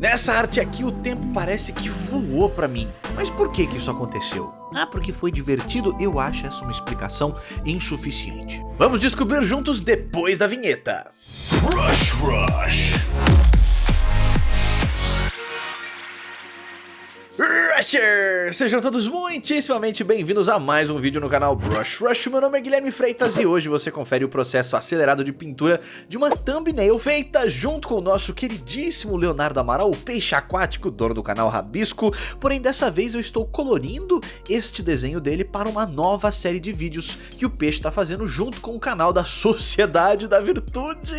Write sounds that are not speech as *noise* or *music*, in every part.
Nessa arte aqui o tempo parece que voou pra mim. Mas por que que isso aconteceu? Ah, porque foi divertido? Eu acho essa uma explicação insuficiente. Vamos descobrir juntos depois da vinheta. Rush Rush Sejam todos muitíssimamente bem-vindos a mais um vídeo no canal Brush Rush. Meu nome é Guilherme Freitas e hoje você confere o processo acelerado de pintura de uma thumbnail feita junto com o nosso queridíssimo Leonardo Amaral, o peixe aquático, dono do canal Rabisco. Porém, dessa vez eu estou colorindo este desenho dele para uma nova série de vídeos que o peixe está fazendo junto com o canal da Sociedade da Virtude.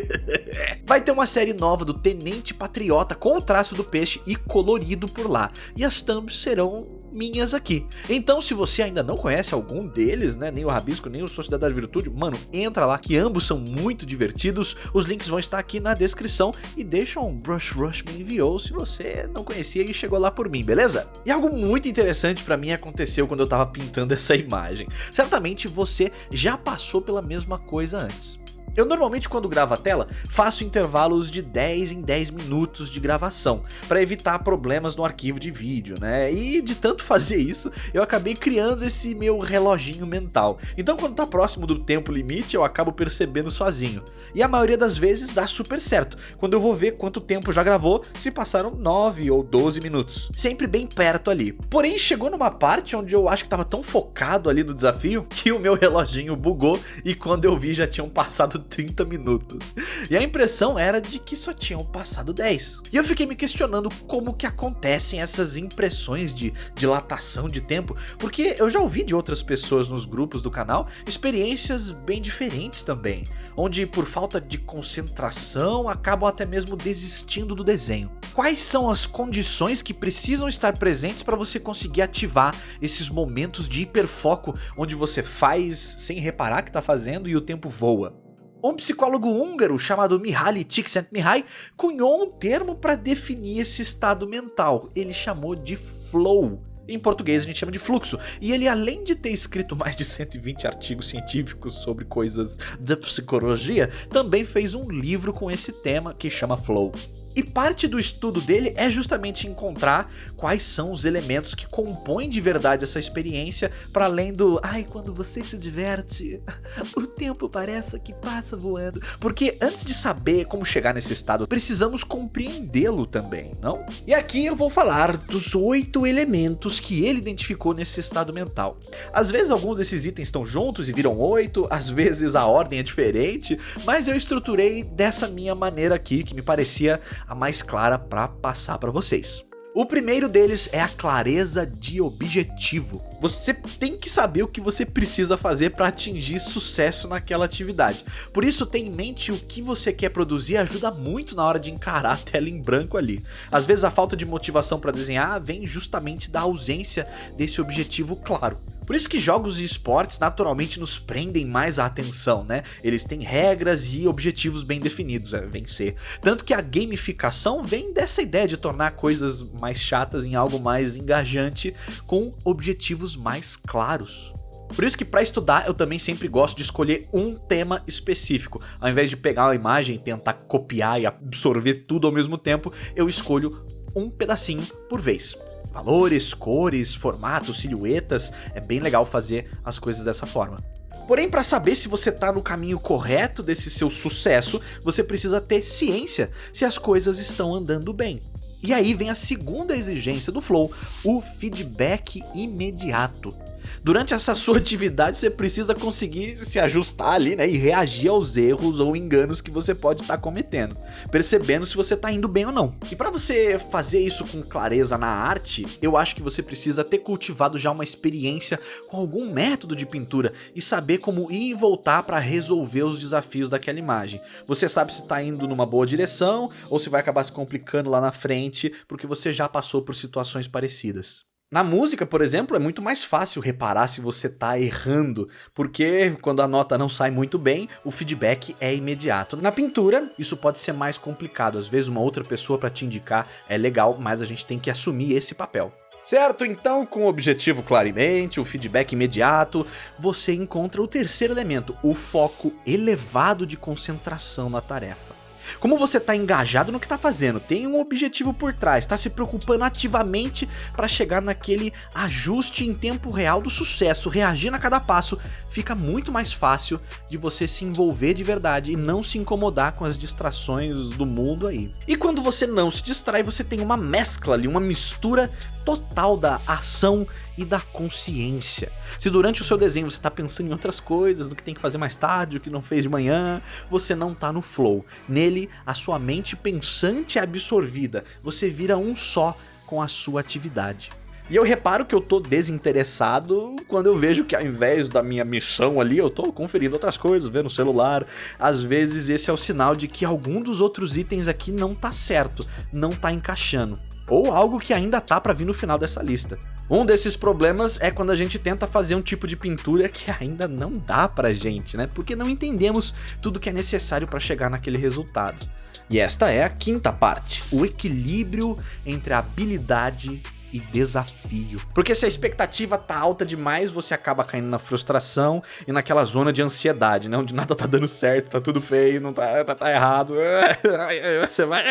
*laughs* Vai ter uma série nova do Tenente Patriota com o traço do peixe e colorido por lá. E as thumbs serão minhas aqui. Então se você ainda não conhece algum deles, né, nem o Rabisco, nem o Sociedade da Virtude, mano, entra lá que ambos são muito divertidos, os links vão estar aqui na descrição e deixa um Brush Rush me enviou se você não conhecia e chegou lá por mim, beleza? E algo muito interessante pra mim aconteceu quando eu tava pintando essa imagem. Certamente você já passou pela mesma coisa antes. Eu normalmente quando gravo a tela, faço intervalos de 10 em 10 minutos de gravação, para evitar problemas no arquivo de vídeo, né? E de tanto fazer isso, eu acabei criando esse meu reloginho mental. Então quando tá próximo do tempo limite, eu acabo percebendo sozinho. E a maioria das vezes dá super certo, quando eu vou ver quanto tempo já gravou, se passaram 9 ou 12 minutos. Sempre bem perto ali. Porém, chegou numa parte onde eu acho que tava tão focado ali no desafio, que o meu reloginho bugou e quando eu vi já tinham passado 30 minutos. E a impressão era de que só tinham passado 10. E eu fiquei me questionando como que acontecem essas impressões de dilatação de tempo, porque eu já ouvi de outras pessoas nos grupos do canal experiências bem diferentes também, onde por falta de concentração acabam até mesmo desistindo do desenho. Quais são as condições que precisam estar presentes para você conseguir ativar esses momentos de hiperfoco onde você faz sem reparar que está fazendo e o tempo voa? Um psicólogo húngaro chamado Mihaly Csikszentmihalyi cunhou um termo para definir esse estado mental. Ele chamou de flow. Em português a gente chama de fluxo. E ele, além de ter escrito mais de 120 artigos científicos sobre coisas da psicologia, também fez um livro com esse tema que chama Flow. E parte do estudo dele é justamente encontrar quais são os elementos que compõem de verdade essa experiência, para além do ai, quando você se diverte, *laughs* o tempo parece que passa voando. Porque antes de saber como chegar nesse estado, precisamos compreendê-lo também, não? E aqui eu vou falar dos oito elementos que ele identificou nesse estado mental. Às vezes alguns desses itens estão juntos e viram oito, às vezes a ordem é diferente, mas eu estruturei dessa minha maneira aqui, que me parecia a mais clara para passar para vocês. O primeiro deles é a clareza de objetivo. Você tem que saber o que você precisa fazer para atingir sucesso naquela atividade. Por isso, tenha em mente o que você quer produzir ajuda muito na hora de encarar a tela em branco ali. Às vezes a falta de motivação para desenhar vem justamente da ausência desse objetivo claro. Por isso que jogos e esportes naturalmente nos prendem mais a atenção, né? Eles têm regras e objetivos bem definidos a vencer. Tanto que a gamificação vem dessa ideia de tornar coisas mais chatas em algo mais engajante com objetivos mais claros. Por isso que para estudar eu também sempre gosto de escolher um tema específico. Ao invés de pegar uma imagem e tentar copiar e absorver tudo ao mesmo tempo, eu escolho um pedacinho por vez valores, cores, formatos, silhuetas, é bem legal fazer as coisas dessa forma. Porém, para saber se você está no caminho correto desse seu sucesso, você precisa ter ciência se as coisas estão andando bem. E aí vem a segunda exigência do Flow, o feedback imediato. Durante essa sua atividade você precisa conseguir se ajustar ali né, e reagir aos erros ou enganos que você pode estar cometendo, percebendo se você está indo bem ou não. E para você fazer isso com clareza na arte, eu acho que você precisa ter cultivado já uma experiência com algum método de pintura e saber como ir e voltar para resolver os desafios daquela imagem. Você sabe se está indo numa boa direção ou se vai acabar se complicando lá na frente porque você já passou por situações parecidas. Na música, por exemplo, é muito mais fácil reparar se você tá errando, porque quando a nota não sai muito bem, o feedback é imediato. Na pintura, isso pode ser mais complicado, às vezes uma outra pessoa para te indicar é legal, mas a gente tem que assumir esse papel. Certo, então com o objetivo claramente, o feedback imediato, você encontra o terceiro elemento, o foco elevado de concentração na tarefa. Como você está engajado no que está fazendo, tem um objetivo por trás, está se preocupando ativamente para chegar naquele ajuste em tempo real do sucesso, reagindo a cada passo, fica muito mais fácil de você se envolver de verdade e não se incomodar com as distrações do mundo aí. E quando você não se distrai, você tem uma mescla ali, uma mistura total da ação e da consciência. Se durante o seu desenho você está pensando em outras coisas, no que tem que fazer mais tarde, o que não fez de manhã, você não está no flow. Nele, a sua mente pensante é absorvida, você vira um só com a sua atividade. E eu reparo que eu tô desinteressado quando eu vejo que ao invés da minha missão ali, eu tô conferindo outras coisas, vendo o celular. Às vezes esse é o sinal de que algum dos outros itens aqui não tá certo, não tá encaixando ou algo que ainda tá para vir no final dessa lista. Um desses problemas é quando a gente tenta fazer um tipo de pintura que ainda não dá pra gente, né? Porque não entendemos tudo que é necessário para chegar naquele resultado. E esta é a quinta parte, o equilíbrio entre a habilidade e desafio. Porque se a expectativa tá alta demais, você acaba caindo na frustração e naquela zona de ansiedade, né? Onde nada tá dando certo, tá tudo feio, não tá, tá, tá errado. *laughs* Você vai...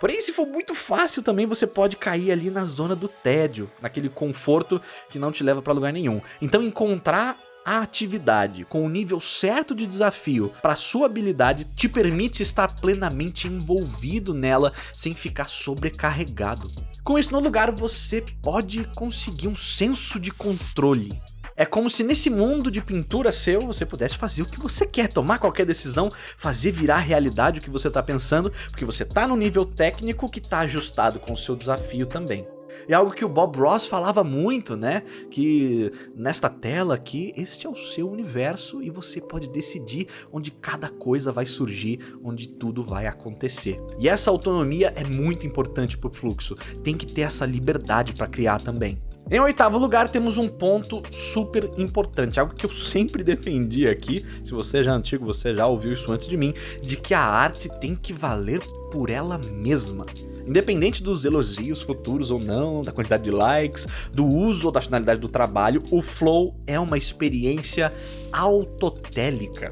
Porém, se for muito fácil também, você pode cair ali na zona do tédio, naquele conforto que não te leva pra lugar nenhum. Então encontrar a atividade com o nível certo de desafio para sua habilidade te permite estar plenamente envolvido nela sem ficar sobrecarregado. Com isso no lugar, você pode conseguir um senso de controle. É como se nesse mundo de pintura seu, você pudesse fazer o que você quer, tomar qualquer decisão, fazer virar realidade o que você está pensando, porque você está no nível técnico que está ajustado com o seu desafio também. É algo que o Bob Ross falava muito, né? Que nesta tela aqui, este é o seu universo e você pode decidir onde cada coisa vai surgir, onde tudo vai acontecer. E essa autonomia é muito importante para o fluxo. Tem que ter essa liberdade para criar também. Em oitavo lugar, temos um ponto super importante, algo que eu sempre *laughs* defendi aqui, se você já é antigo, você já ouviu isso antes de mim, de que a arte tem que valer por ela mesma. Independente dos elogios futuros ou não, da quantidade de likes, do uso ou da finalidade do trabalho, o Flow é uma experiência autotélica.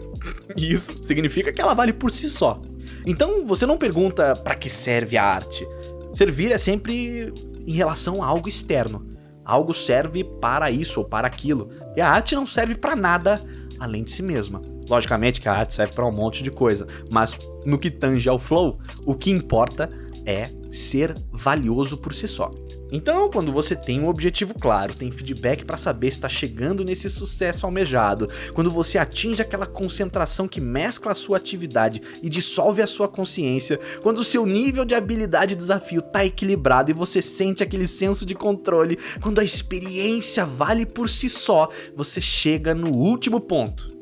Isso significa que ela vale por si só. Então você não pergunta para que serve a arte. Servir é sempre em relação a algo externo. Algo serve para isso ou para aquilo. E a arte não serve para nada além de si mesma. Logicamente que a arte serve para um monte de coisa, mas no que tange ao flow, o que importa é ser valioso por si só. Então, quando você tem um objetivo claro, tem feedback para saber se está chegando nesse sucesso almejado, quando você atinge aquela concentração que mescla a sua atividade e dissolve a sua consciência, quando o seu nível de habilidade e desafio está equilibrado e você sente aquele senso de controle, quando a experiência vale por si só, você chega no último ponto,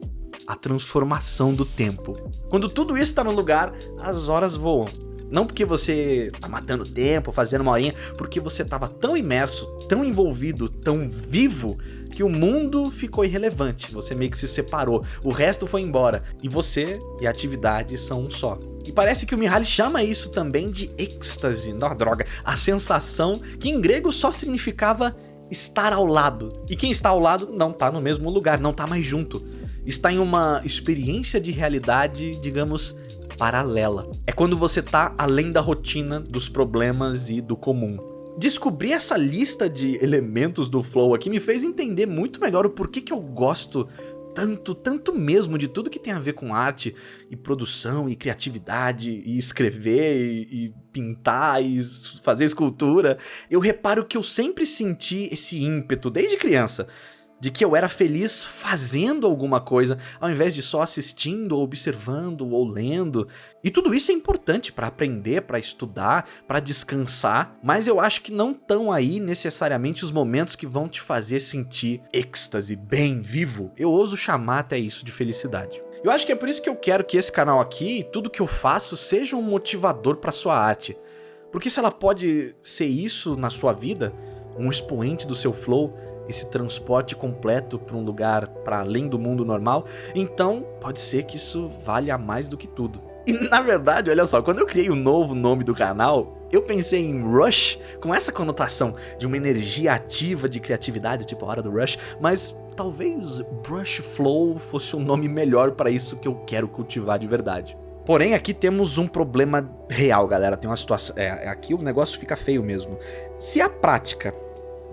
a transformação do tempo. Quando tudo isso está no lugar, as horas voam. Não porque você tá matando tempo, fazendo uma horinha, porque você tava tão imerso, tão envolvido, tão vivo, que o mundo ficou irrelevante, você meio que se separou, o resto foi embora, e você e a atividade são um só. E parece que o Mihaly chama isso também de êxtase, não, droga, a sensação que em grego só significava estar ao lado. E quem está ao lado não está no mesmo lugar, não está mais junto. Está em uma experiência de realidade, digamos, paralela. É quando você tá além da rotina, dos problemas e do comum. Descobrir essa lista de elementos do Flow aqui me fez entender muito melhor o porquê que eu gosto tanto, tanto mesmo de tudo que tem a ver com arte e produção e criatividade e escrever e, e, pintar e fazer escultura, eu reparo que eu sempre senti esse ímpeto desde criança de que eu era feliz fazendo alguma coisa, ao invés de só assistindo, ou observando ou lendo. E tudo isso é importante para aprender, para estudar, para descansar, mas eu acho que não estão aí necessariamente os momentos que vão te fazer sentir êxtase, bem vivo. Eu ouso chamar até isso de felicidade. Eu acho que é por isso que eu quero que esse canal aqui e tudo que eu faço seja um motivador para sua arte. Porque se ela pode ser isso na sua vida, um expoente do seu flow, esse transporte completo para um lugar para além do mundo normal, então pode ser que isso valha mais do que tudo. E na verdade, olha só, quando eu criei o novo nome do canal, eu pensei em Rush com essa conotação de uma energia ativa de criatividade, tipo a hora do Rush, mas talvez Brush Flow fosse um nome melhor para isso que eu quero cultivar de verdade. Porém, aqui temos um problema real, galera. Tem uma situação... É, aqui o negócio fica feio mesmo. Se a prática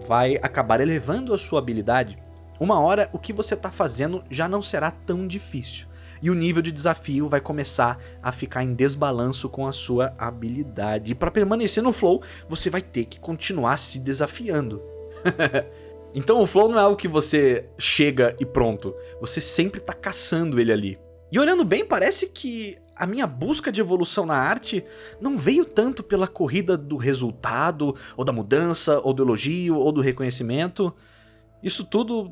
vai acabar elevando a sua habilidade, uma hora o que você está fazendo já não será tão difícil. E o nível de desafio vai começar a ficar em desbalanço com a sua habilidade. E para permanecer no flow, você vai ter que continuar se desafiando. *laughs* então o flow não é algo que você chega e pronto. Você sempre está caçando ele ali. E olhando bem, parece que a minha busca de evolução na arte não veio tanto pela corrida do resultado, ou da mudança, ou do elogio, ou do reconhecimento. Isso tudo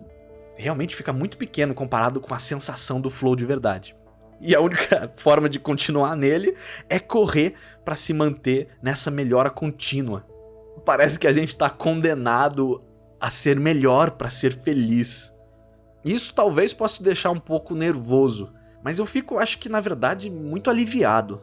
realmente fica muito pequeno comparado com a sensação do flow de verdade. E a única *laughs* forma de continuar nele é correr para se manter nessa melhora contínua. Parece que a gente está condenado a ser melhor para ser feliz. Isso talvez possa te deixar um pouco nervoso, mas eu fico, acho que na verdade, muito aliviado.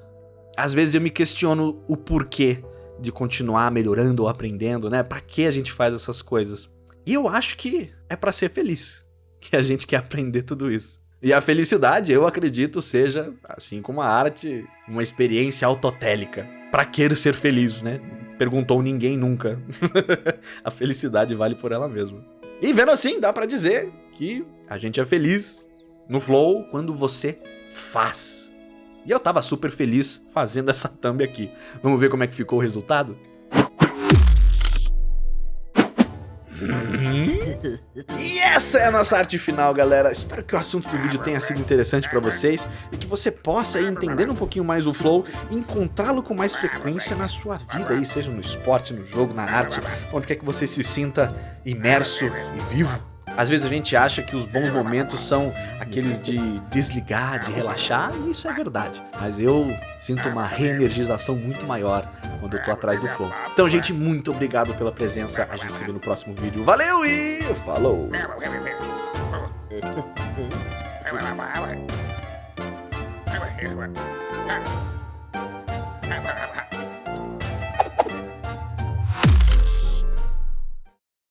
Às vezes eu me questiono o porquê de continuar melhorando ou aprendendo, né? Para que a gente faz essas coisas? E eu acho que é para ser feliz *laughs* que a gente quer aprender tudo isso. E a felicidade, eu acredito, seja, assim como a arte, uma experiência autotélica. Pra que ser feliz, né? Perguntou ninguém nunca. *laughs* a felicidade vale por ela mesma. E vendo assim, dá pra dizer que a gente é feliz no flow quando você faz. E eu tava super feliz fazendo essa thumb aqui. Vamos ver como é que ficou o resultado? *laughs* E essa é a nossa arte final, galera. Espero que o assunto do vídeo tenha sido interessante para vocês e que você possa ir entender um pouquinho mais o flow e encontrá-lo com mais frequência na sua vida, aí, seja no esporte, no jogo, na arte, onde quer que você se sinta imerso e vivo. Às vezes a gente acha que os bons momentos são aqueles de desligar, de relaxar, e isso é verdade. Mas eu sinto uma reenergização muito maior quando eu tô atrás do flow. Então, gente, muito obrigado pela presença. A gente se vê no próximo vídeo. Valeu e falou! *laughs*